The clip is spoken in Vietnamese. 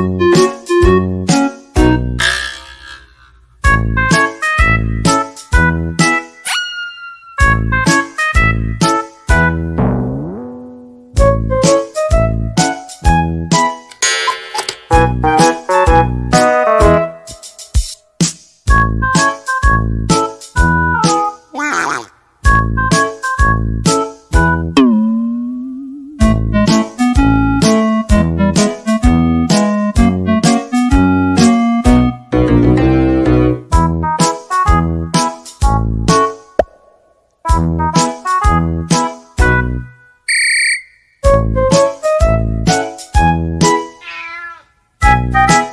Música Thank you.